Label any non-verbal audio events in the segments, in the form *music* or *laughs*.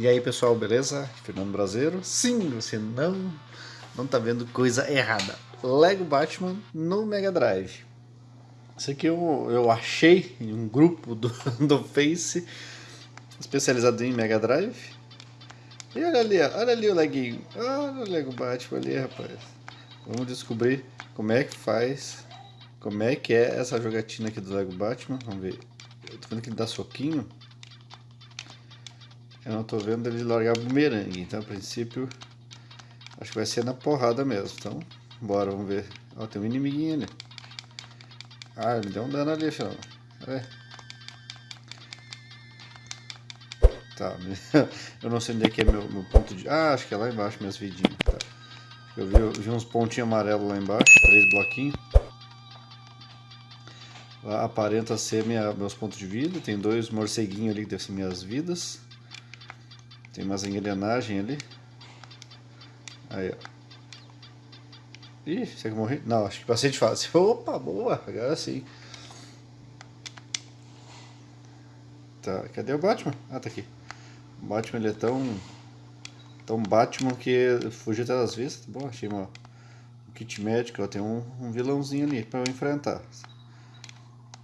E aí pessoal, beleza? Fernando Brasileiro. Sim, você não não tá vendo coisa errada. Lego Batman no Mega Drive. Isso aqui eu, eu achei em um grupo do, *laughs* do Face especializado em Mega Drive. E olha ali, olha ali o leguinho. Olha o Lego Batman ali, rapaz. Vamos descobrir como é que faz, como é que é essa jogatina aqui do Lego Batman. Vamos ver. Eu tô vendo que ele dá soquinho. Eu não tô vendo ele largar bumerangue, então a princípio acho que vai ser na porrada mesmo. Então, bora, vamos ver. Ó, tem um inimiguinho ali. Ah, ele deu um dano ali, final. É. Tá, *laughs* eu não sei onde é que é meu, meu ponto de... Ah, acho que é lá embaixo, minhas vidinhas. Tá. Eu vi, vi uns pontinhos amarelos lá embaixo, três bloquinhos. Lá aparenta ser minha, meus pontos de vida. Tem dois morceguinhos ali que devem ser minhas vidas. Tem umas engrenagens ali. Aí, ó. Ih, você que morri? Não, acho que passei de fase. *laughs* Opa, boa, agora sim. Tá, cadê o Batman? Ah, tá aqui. O Batman ele é tão. tão Batman que fugiu até das vistas. Bom, achei uma, um kit médico, ó, tem um, um vilãozinho ali pra eu enfrentar.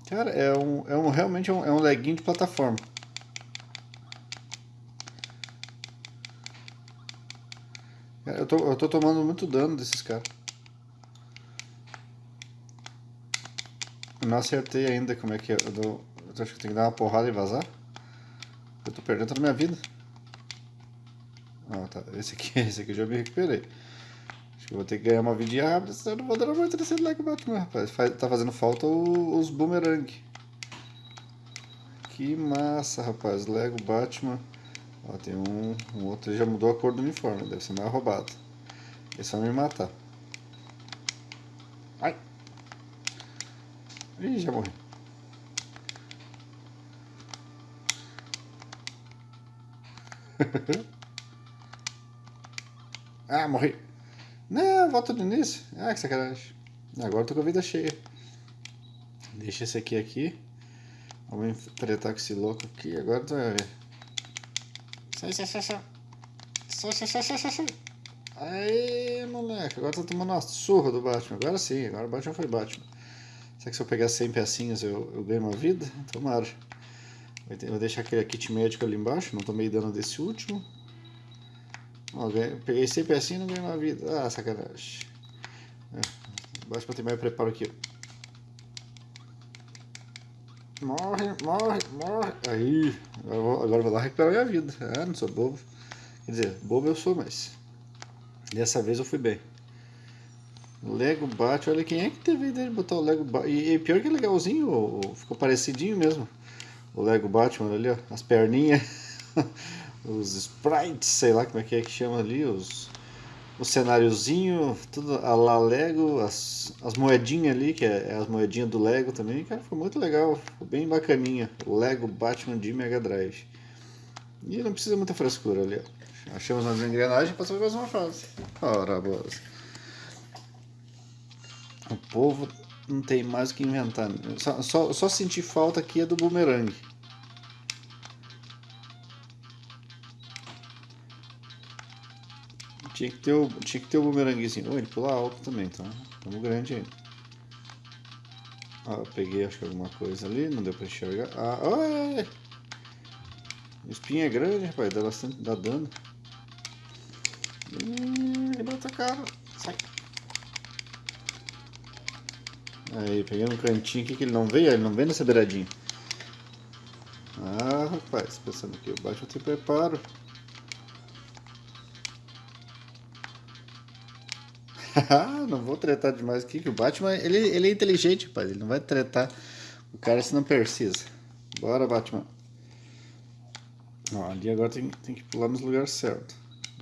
Cara, é um. É um realmente é um, é um leguinho de plataforma. Eu tô, eu tô tomando muito dano desses caras. Não acertei ainda como é que é. Eu, dou, eu acho que tem que dar uma porrada e vazar. Eu tô perdendo toda a minha vida. Ah, tá. Esse aqui, *laughs* esse aqui eu já me recuperei. Acho que eu vou ter que ganhar uma vidinha rápida, senão eu não vou dar uma terceira like Batman, rapaz. Faz, tá fazendo falta o, os boomerang. Que massa, rapaz. Lego Batman. Ó, tem um, um outro, já mudou a cor do uniforme, deve ser mais roubado. Esse vai me matar. Ai! Ih, já morri. *laughs* ah, morri. Não, volta do início. Ah, que sacanagem. Agora eu tô com a vida cheia. Deixa esse aqui aqui. Vamos enfrentar com esse louco aqui. Agora tu vai ver. Sai, sai, sai, sai. Sai, sai, sai, sai, sai. Aê, moleque. Agora tá tomando uma surra do Batman. Agora sim, agora o Batman foi Batman. Será que se eu pegar 100 pecinhas eu, eu ganho uma vida? Tomara. Vou deixar aquele kit médico ali embaixo. Não tomei dano desse último. Ó, ganhei, peguei 100 pecinhas e não ganhei uma vida. Ah, sacanagem. É, Batman tem mais preparo aqui. Morre, morre, morre. Aí, agora vou, lá recuperar minha vida. Ah, não sou bobo. Quer dizer, bobo eu sou, mas dessa vez eu fui bem. Lego Batman, olha quem é que teve ideia de botar o Lego Batman. E, e, pior que é legalzinho, ficou parecidinho mesmo. O Lego Batman ali, ó, as perninhas, *laughs* os sprites, sei lá como é que é que chama ali, os o cenáriozinho, tudo a la Lego, as, as moedinhas ali, que é, é, as moedinhas do Lego também, cara, foi muito legal, ficou bem bacaninha. Lego Batman de Mega Drive. E não precisa muita frescura ali, ó. Achamos umas engrenagens e passamos mais uma fase. Ora, boas. O povo não tem mais o que inventar. Só, só, só sentir falta aqui é do boomerang. Tinha que ter o, tinha que ter o bumeranguezinho. Oh, ele pula alto também, então estamos grande ainda. Ah, peguei acho que alguma coisa ali, não deu pra enxergar. Ah, O espinho é grande, rapaz, dá bastante, dá dano. Hum, ele bota a cara. Sai. Aí, peguei um cantinho aqui que ele não veio, ele não veio nessa beiradinha. Ah, rapaz, pensando que eu baixo eu te preparo. *laughs* não vou tretar demais aqui, que o Batman, ele, ele é inteligente, pai. Ele não vai tretar o cara se não precisa. Bora, Batman. Ó, ali agora tem, tem que pular nos lugares certos.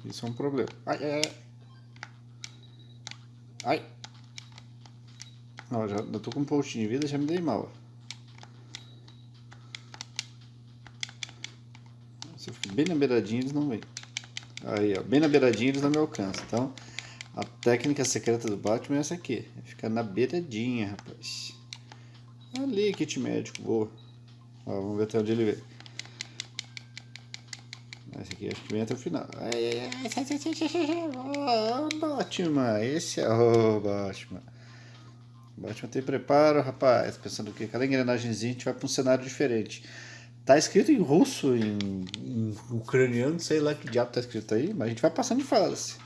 Isso é um problema. Ai, ai, ai. Ai. Ó, já, eu tô com um pontinho de vida, já me dei mal. Se eu fico bem na beiradinha, eles não vêm. Aí, ó, bem na beiradinha eles não me alcançam. Então, a técnica secreta do Batman é essa aqui. É ficar na beiradinha, rapaz. Ali, kit médico, boa. Ó, vamos ver até onde ele vem. Esse aqui acho que vem até o final. Ai, ai, ai. Oh, Batman, esse é o Batman. Batman tem preparo, rapaz. Pensando que cada engrenagemzinha a gente vai para um cenário diferente. Tá escrito em russo, em, em, ucraniano, sei lá que diabo tá escrito aí, mas a gente vai passando de fase.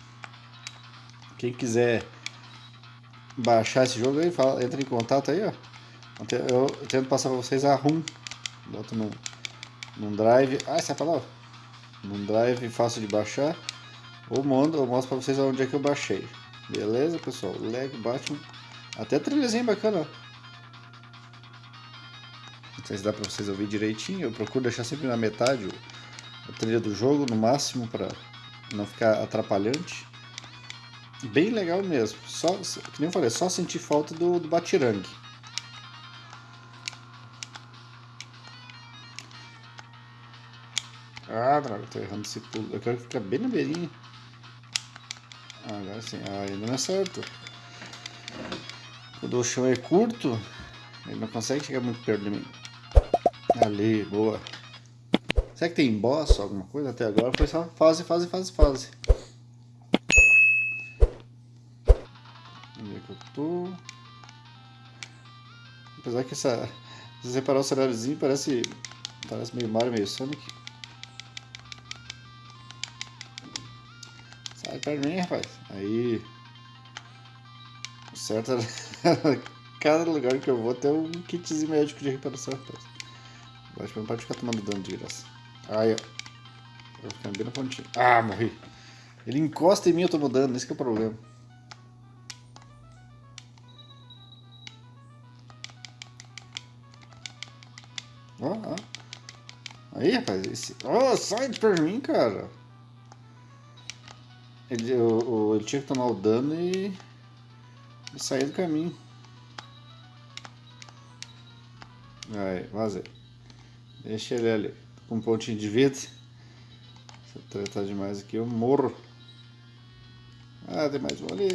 Quem quiser baixar esse jogo aí, fala, entra em contato aí, ó. Eu, eu tento passar pra vocês a RUM. Boto num, num drive. Ah, essa é a palavra? Num drive fácil de baixar. Ou mando, ou mostro pra vocês onde é que eu baixei. Beleza, pessoal? Lego Batman. Até trilhazinha bacana, ó sei se dá pra vocês ouvir direitinho. Eu procuro deixar sempre na metade a trilha do jogo, no máximo, para não ficar atrapalhante. Bem legal mesmo. Só, que nem eu falei, só sentir falta do, do batirangue. Ah, droga, tô errando esse pulo. Eu quero ficar bem na beirinha. Ah, agora sim. Ah, ainda não é certo. Quando o chão é curto, ele não consegue chegar muito perto de mim. Ali, boa. Será que tem boss alguma coisa até agora? Foi só fase, fase, fase, fase. Eu? Apesar que essa... Se separar o cenáriozinho parece... Parece meio Mario, meio Sonic. Sai de mim, rapaz. Aí... O certo é... *laughs* Cada lugar que eu vou tem um kitzinho médico de reparação, rapaz. Acho que não pode ficar tomando dano de graça. Aí, ó. Vou ficar bem na pontinha. Ah, morri. Ele encosta em mim e eu tomo dano, esse é o problema. Ó, ó. Aí, rapaz. Esse... Oh, sai de perto de mim, cara. Ele, eu, ele tinha que tomar o dano e... e sair do caminho. Aí, vazei. Deixa ele ali. Com um pontinho de vida. Se eu tratar demais aqui, eu morro. Ah, tem mais um ali.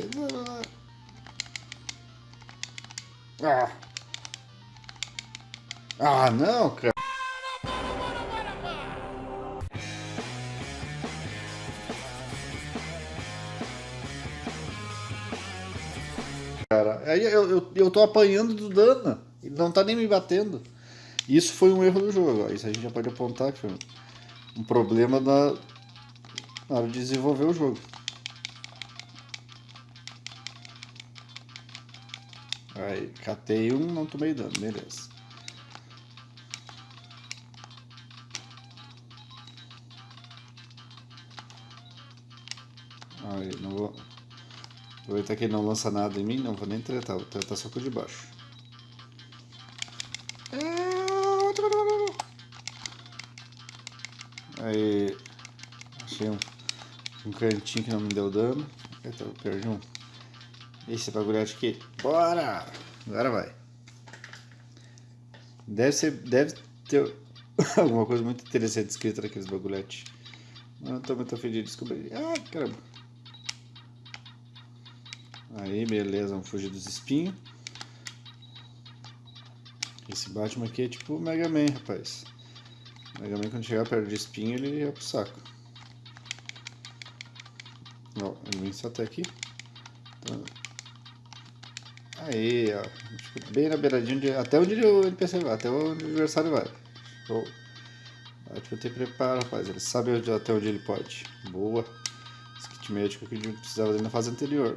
Ah! Ah, não, cara. Cara, aí eu, eu, eu tô apanhando do dano. Ele não tá nem me batendo. Isso foi um erro do jogo. Isso a gente já pode apontar que foi um problema na, na hora de desenvolver o jogo. Aí, catei um, não tomei dano, beleza. Não vou... Aproveitar que ele não lança nada em mim, não vou nem tretar, vou tretar só com o de baixo. Aí, achei um, um cantinho que não me deu dano. Eita, eu perdi um. Esse bagulhete aqui. Bora! Agora vai. Deve ser, deve ter *laughs* alguma coisa muito interessante escrita naqueles bagulhetes. Não tô muito afim de descobrir. Ah, caramba. Aí, beleza, vamos fugir dos espinhos. Esse Batman aqui é tipo o Mega Man, rapaz. O Mega Man quando chegar perto de espinho ele ia pro saco. Ó, ele vem só até aqui. Então... Aí, ó. Tipo, bem na beiradinha, de... até onde o NPC vai, até onde o adversário vai. Show. Batman tem preparo, rapaz. Ele sabe até onde ele pode. Boa. Esse kit médico que a gente precisava dele na fase anterior.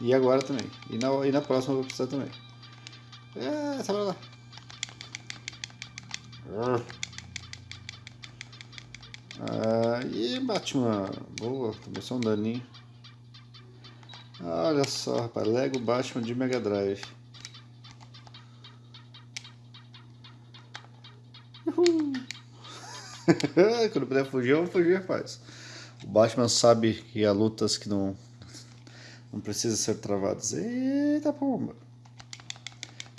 E agora também. E na, e na próxima eu vou precisar também. É, sai pra lá. Aí, Batman. Boa, só um daninho. Olha só, rapaz. Lego Batman de Mega Drive. Uhul. *laughs* Quando puder fugir, eu vou fugir, rapaz. O Batman sabe que há lutas que não, não precisam ser travadas. Eita pomba.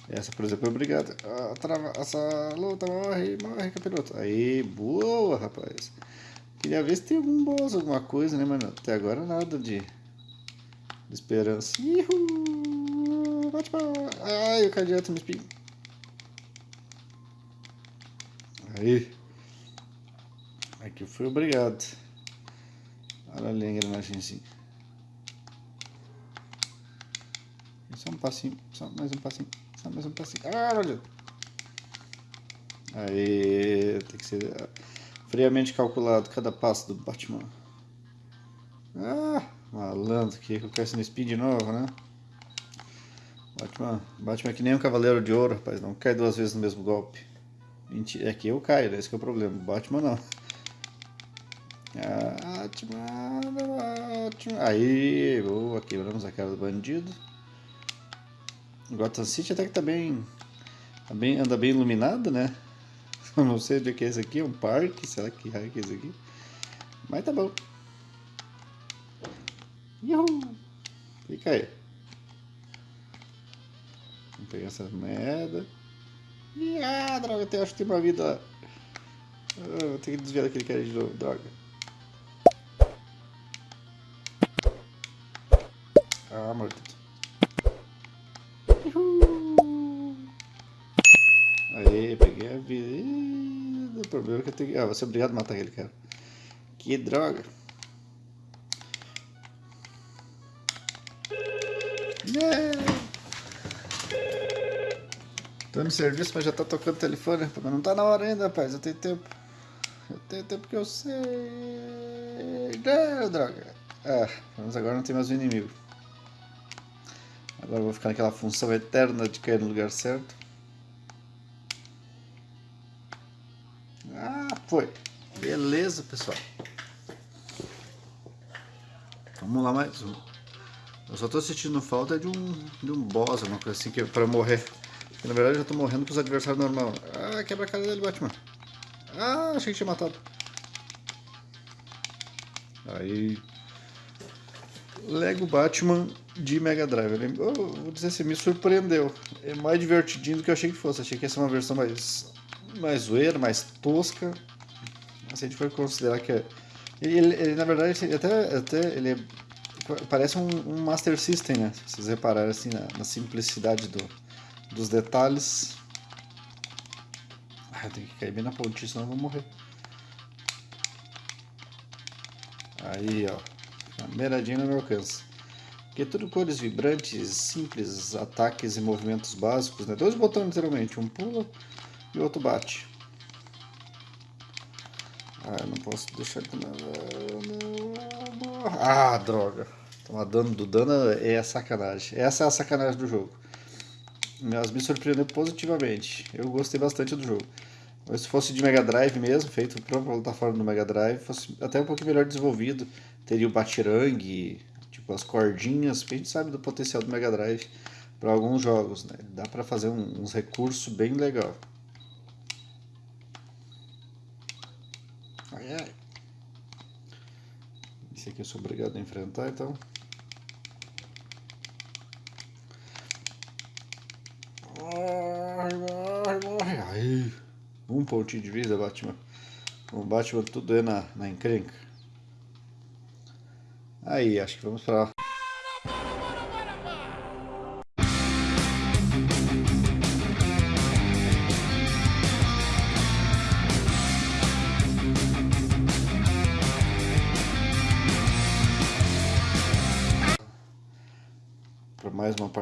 Essa, por exemplo, é obrigada. Ah, trava, essa luta morre, morre, capiroto. Aí, boa, rapaz. Queria ver se tem algum boss, alguma coisa, né, mano? Até agora nada de, de esperança. Ihu! Bate pra... Ai, caí direto no espinho. Aí. Aqui fui obrigado. Olha ali a engrenagemzinha. Só um passinho, só mais um passinho, só mais um passinho. Ah, olha! Aí, tem que ser ah, friamente calculado cada passo do Batman. Ah, malandro, que isso no speed de novo, né? Batman, Batman é que nem um cavaleiro de ouro, rapaz, não cai duas vezes no mesmo golpe. Mentira, é que eu caio, né? esse que é o problema. Batman não. Batman, Batman. Aí, boa, quebramos a cara do bandido. Gotham City até que tá bem, tá bem anda bem iluminado, né? *laughs* Eu não sei o que é esse aqui, é um parque, será que é esse aqui? Mas tá bom. Uhul! Fica aí. Vamos pegar essa merda. Ih, ah, droga, eu acho que tem uma vida. Ah, vou ter que desviar daquele cara de novo, droga. Ah, morto. Problema que eu tenho. Ah, vou ser obrigado a matar aquele cara. Que droga. Yeah. Tô no serviço, mas já tá tocando telefone. Mas não tá na hora ainda, rapaz. Eu tenho tempo. Eu tenho tempo que eu sei. Não, droga. Ah, mas agora não tem mais um inimigo. Agora eu vou ficar naquela função eterna de cair no lugar certo. Foi. Beleza, pessoal. Vamos lá mais um. Eu só tô sentindo falta de um, de um boss, uma coisa assim, que, é pra morrer. Porque, na verdade eu tô morrendo com os adversários normal. Ah, quebra a cara dele, Batman. Ah, achei que tinha matado. Aí... Lego Batman de Mega Drive. Eu, vou dizer assim, me surpreendeu. É mais divertidinho do que eu achei que fosse. Achei que ia ser uma versão mais, mais zoeira, mais tosca. Se a gente for considerar que é... Ele, ele, na verdade, ele até, até ele é, parece um, um, Master System, né? Se vocês repararem assim, na, na simplicidade do, dos detalhes. Ah, tem que cair bem na pontinha, senão eu vou morrer. Aí, ó. A beiradinha não me alcança. Aqui é tudo cores vibrantes, simples, ataques e movimentos básicos, né? Dois botões, literalmente. Um pula e o outro bate. Ah, não posso deixar de Ah, droga. Tomar dano do dano é sacanagem. Essa é a sacanagem do jogo mas me surpreendeu positivamente. Eu gostei bastante do jogo. Mas se fosse de Mega Drive mesmo, feito para plataforma do Mega Drive, fosse até um pouquinho melhor desenvolvido. Teria o batirangue, tipo as cordinhas, a gente sabe do potencial do Mega Drive para alguns jogos, né? Dá para fazer um, uns recursos bem legal. Ai, ai. Aqui eu sou obrigado a enfrentar, então. Morre, morre, morre. Aí. Um pontinho de vida, Batman. O Batman tudo é na, na encrenca. Aí, acho que vamos pra... Para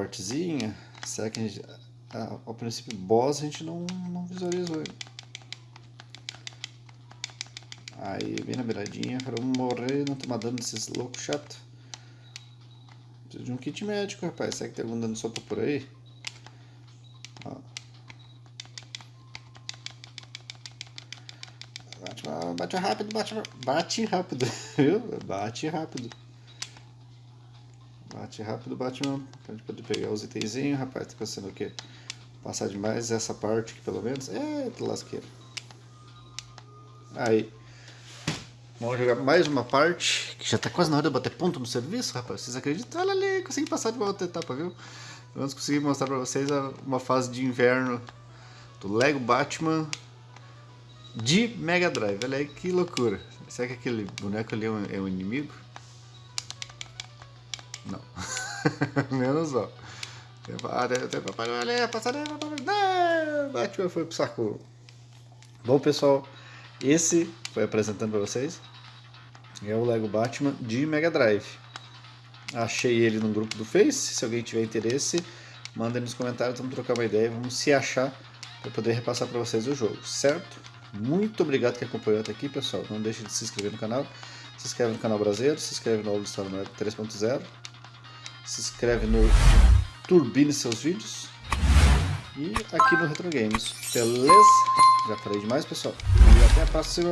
partezinha. Será que a gente ah, ao princípio boss a gente não, não visualizou Aí, bem na beiradinha, para não morrer, não tomar dano desses loucos chato. Preciso de um kit médico, rapaz. Será que tem algum dano solto por aí? Ó. Bate, bate rápido, bate, bate rápido, *laughs* viu? Bate rápido. Bate rápido, Batman, pra gente poder pegar os itenzinhos, rapaz, tá pensando o quê? Passar demais essa parte aqui, pelo menos. Eita, lasqueira. Aí. Vamos jogar mais uma parte, que já tá quase na hora de bater ponto no serviço, rapaz. Vocês acreditam? Olha ali, consegui passar de uma outra etapa, viu? Vamos conseguir mostrar pra vocês uma fase de inverno do Lego Batman de Mega Drive. Olha aí que loucura. Será que aquele boneco ali é um, é um inimigo? Não. *laughs* Menos ó. Batman foi pro saco. Bom, pessoal, Esse foi apresentando para vocês. É o Lego Batman de Mega Drive. Achei ele no grupo do Face. Se alguém tiver interesse, manda nos comentários, vamos trocar uma ideia, vamos se achar para poder repassar para vocês o jogo, certo? Muito obrigado que acompanhou até aqui, pessoal. Não deixe de se inscrever no canal. Se inscreve no canal brasileiro, se inscreve no All Star 3.0. Se inscreve no Turbine seus vídeos. E aqui no Retro Games. Beleza? Já falei demais, pessoal. E até a próxima.